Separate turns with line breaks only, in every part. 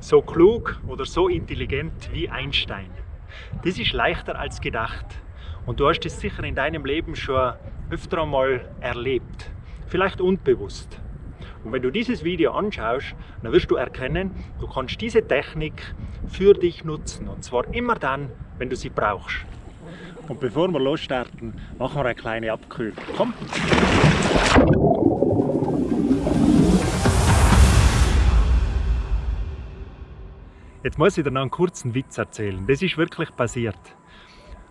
so klug oder so intelligent wie Einstein. Das ist leichter als gedacht. Und du hast es sicher in deinem Leben schon öfter einmal erlebt. Vielleicht unbewusst. Und wenn du dieses Video anschaust, dann wirst du erkennen, du kannst diese Technik für dich nutzen. Und zwar immer dann, wenn du sie brauchst. Und bevor wir losstarten, machen wir eine kleine Abkühlung. Komm! Jetzt muss ich dir noch einen kurzen Witz erzählen. Das ist wirklich passiert.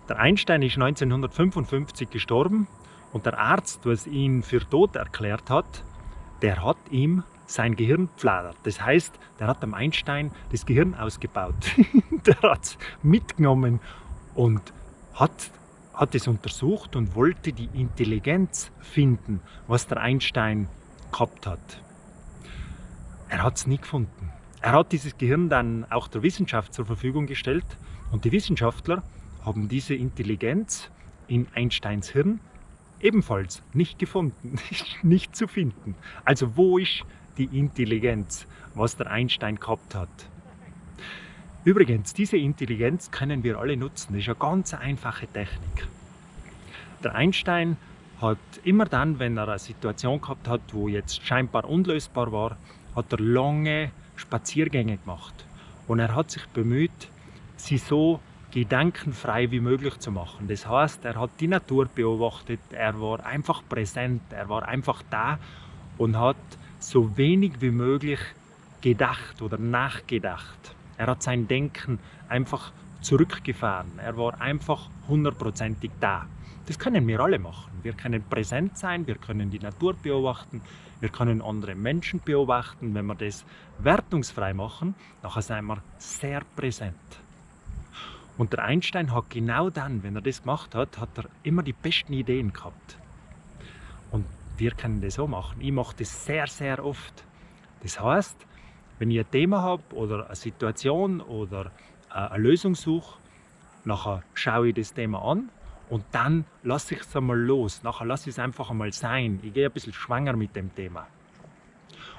Der Einstein ist 1955 gestorben und der Arzt, der ihn für tot erklärt hat, der hat ihm sein Gehirn pfladert. Das heißt, der hat dem Einstein das Gehirn ausgebaut. der hat es mitgenommen und hat, hat es untersucht und wollte die Intelligenz finden, was der Einstein gehabt hat. Er hat es nie gefunden. Er hat dieses Gehirn dann auch der Wissenschaft zur Verfügung gestellt und die Wissenschaftler haben diese Intelligenz in Einsteins Hirn ebenfalls nicht gefunden, nicht zu finden. Also wo ist die Intelligenz, was der Einstein gehabt hat? Übrigens, diese Intelligenz können wir alle nutzen. Das ist eine ganz einfache Technik. Der Einstein hat immer dann, wenn er eine Situation gehabt hat, wo jetzt scheinbar unlösbar war, hat er lange Spaziergänge gemacht. Und er hat sich bemüht, sie so gedankenfrei wie möglich zu machen. Das heißt, er hat die Natur beobachtet, er war einfach präsent, er war einfach da und hat so wenig wie möglich gedacht oder nachgedacht. Er hat sein Denken einfach zurückgefahren. Er war einfach hundertprozentig da. Das können wir alle machen. Wir können präsent sein, wir können die Natur beobachten, wir können andere Menschen beobachten. Wenn wir das wertungsfrei machen, dann sind wir sehr präsent. Und der Einstein hat genau dann, wenn er das gemacht hat, hat er immer die besten Ideen gehabt. Und wir können das so machen. Ich mache das sehr, sehr oft. Das heißt, wenn ich ein Thema habe oder eine Situation oder eine Lösung suche, nachher schaue ich das Thema an und dann lasse ich es einmal los. Nachher lasse ich es einfach einmal sein. Ich gehe ein bisschen schwanger mit dem Thema.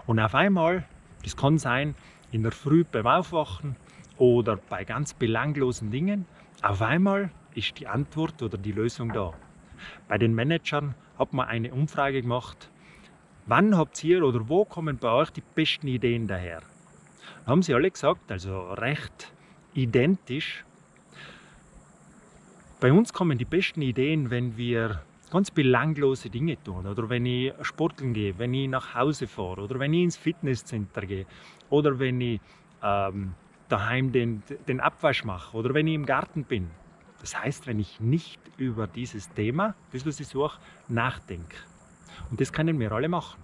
Und auf einmal, das kann sein, in der Früh beim Aufwachen oder bei ganz belanglosen Dingen, auf einmal ist die Antwort oder die Lösung da. Bei den Managern hat man eine Umfrage gemacht, wann habt ihr oder wo kommen bei euch die besten Ideen daher? Da haben sie alle gesagt, also recht identisch, bei uns kommen die besten Ideen, wenn wir ganz belanglose Dinge tun oder wenn ich sporteln gehe, wenn ich nach Hause fahre oder wenn ich ins Fitnesscenter gehe oder wenn ich ähm, daheim den, den Abwasch mache oder wenn ich im Garten bin. Das heißt, wenn ich nicht über dieses Thema, das was ich suche, nachdenke. Und das können wir alle machen.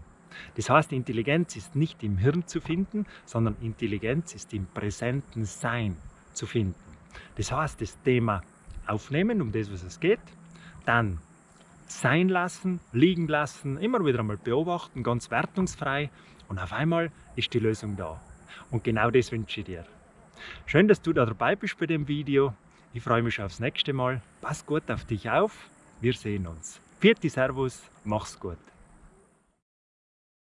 Das heißt, Intelligenz ist nicht im Hirn zu finden, sondern Intelligenz ist im präsenten Sein zu finden. Das heißt, das Thema aufnehmen, um das, was es geht, dann sein lassen, liegen lassen, immer wieder einmal beobachten, ganz wertungsfrei und auf einmal ist die Lösung da. Und genau das wünsche ich dir. Schön, dass du da dabei bist bei dem Video. Ich freue mich aufs nächste Mal. Pass gut auf dich auf. Wir sehen uns. Vierte Servus, mach's gut.